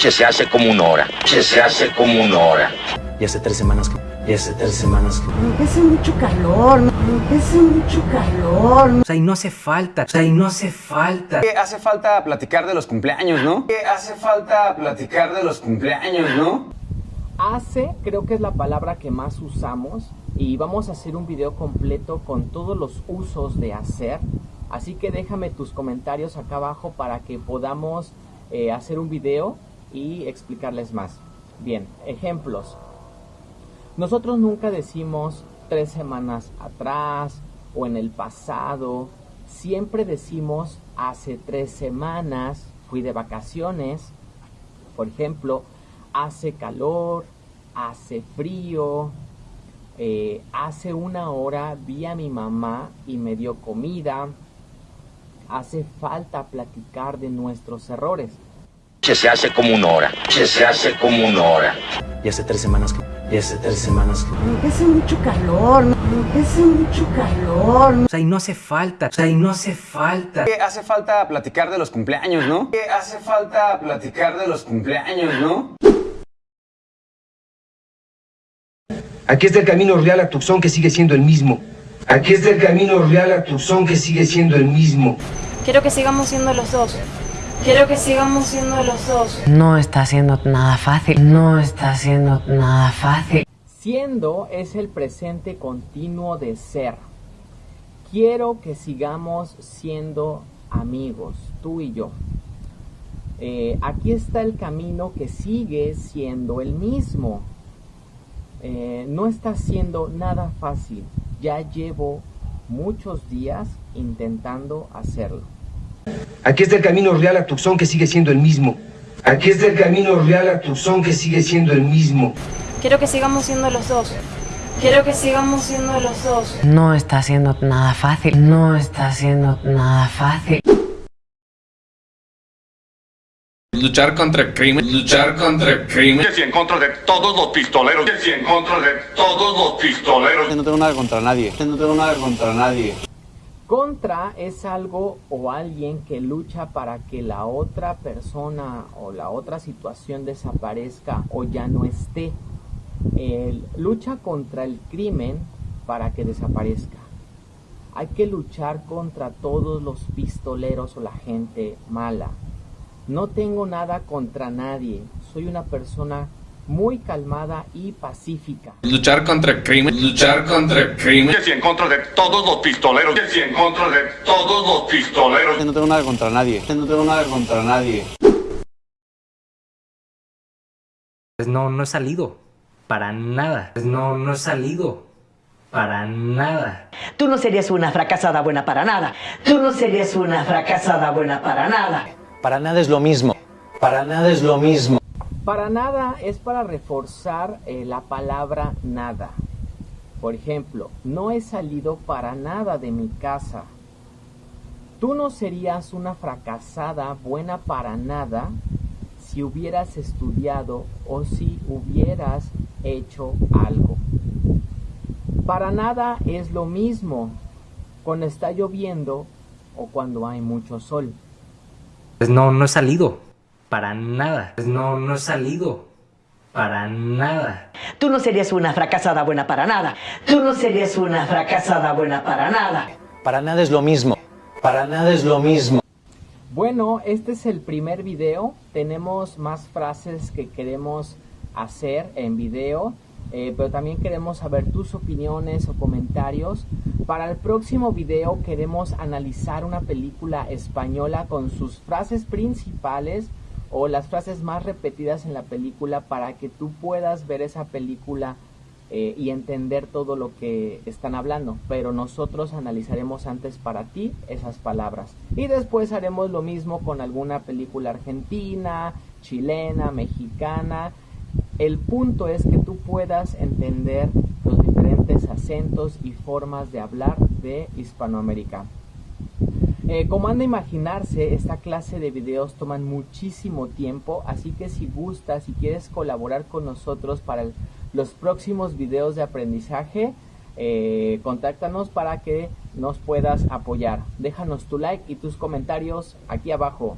Se hace como una hora. Se hace como una hora. Y hace tres semanas que... Y hace tres semanas que... Me hace mucho calor, me hace mucho calor. O sea, y no hace falta, o sea, y no hace falta. Que hace falta platicar de los cumpleaños, ¿no? Que hace falta platicar de los cumpleaños, ¿no? Hace creo que es la palabra que más usamos y vamos a hacer un video completo con todos los usos de hacer. Así que déjame tus comentarios acá abajo para que podamos eh, hacer un video y explicarles más. Bien, ejemplos. Nosotros nunca decimos tres semanas atrás o en el pasado. Siempre decimos hace tres semanas fui de vacaciones. Por ejemplo, hace calor, hace frío, eh, hace una hora vi a mi mamá y me dio comida. Hace falta platicar de nuestros errores. Se hace como una hora. Se hace como una hora. Y hace tres semanas que... Y hace tres semanas que... Hace mucho calor, hace mucho calor. O sea, y no hace falta, o sea, y no hace falta. Que hace falta platicar de los cumpleaños, ¿no? Que hace falta platicar de los cumpleaños, ¿no? Aquí está el camino real a Tucson que sigue siendo el mismo. Aquí está el camino real a Tucson que sigue siendo el mismo. Quiero que sigamos siendo los dos. Quiero que sigamos siendo los dos. No está siendo nada fácil. No está siendo nada fácil. Siendo es el presente continuo de ser. Quiero que sigamos siendo amigos, tú y yo. Eh, aquí está el camino que sigue siendo el mismo. Eh, no está siendo nada fácil. Ya llevo muchos días intentando hacerlo. Aquí está el camino real a Tucson que sigue siendo el mismo. Aquí está el camino real a Tucson que sigue siendo el mismo. Quiero que sigamos siendo los dos. Quiero que sigamos siendo los dos. No está siendo nada fácil. No está siendo nada fácil. Luchar contra el crimen, luchar contra el crimen. Y en contra de todos los pistoleros. Y en contra de todos los pistoleros. No tengo nada contra nadie. No tengo nada contra nadie. Contra es algo o alguien que lucha para que la otra persona o la otra situación desaparezca o ya no esté. El, lucha contra el crimen para que desaparezca. Hay que luchar contra todos los pistoleros o la gente mala. No tengo nada contra nadie. Soy una persona muy calmada y pacífica. Luchar contra el crimen, luchar contra el crimen. Y en contra de todos los pistoleros. Y en contra de todos los pistoleros. No tengo nada contra nadie. No tengo nada contra nadie. Pues no, no he salido. Para nada. Pues no, no he salido. Para nada. Tú no serías una fracasada buena para nada. Tú no serías una fracasada buena para nada. Para nada es lo mismo. Para nada es lo mismo. Para nada es para reforzar eh, la palabra nada. Por ejemplo, no he salido para nada de mi casa. Tú no serías una fracasada buena para nada si hubieras estudiado o si hubieras hecho algo. Para nada es lo mismo cuando está lloviendo o cuando hay mucho sol. Pues no, no he salido. Para nada. Pues no, no he salido. Para nada. Tú no serías una fracasada buena para nada. Tú no serías una fracasada buena para nada. Para nada es lo mismo. Para nada es lo mismo. Bueno, este es el primer video. Tenemos más frases que queremos hacer en video. Eh, pero también queremos saber tus opiniones o comentarios. Para el próximo video queremos analizar una película española con sus frases principales o las frases más repetidas en la película para que tú puedas ver esa película eh, y entender todo lo que están hablando. Pero nosotros analizaremos antes para ti esas palabras. Y después haremos lo mismo con alguna película argentina, chilena, mexicana. El punto es que tú puedas entender los diferentes acentos y formas de hablar de Hispanoamérica. Eh, como han de imaginarse, esta clase de videos toman muchísimo tiempo, así que si gustas, si quieres colaborar con nosotros para los próximos videos de aprendizaje. Eh, contáctanos para que nos puedas apoyar. Déjanos tu like y tus comentarios aquí abajo.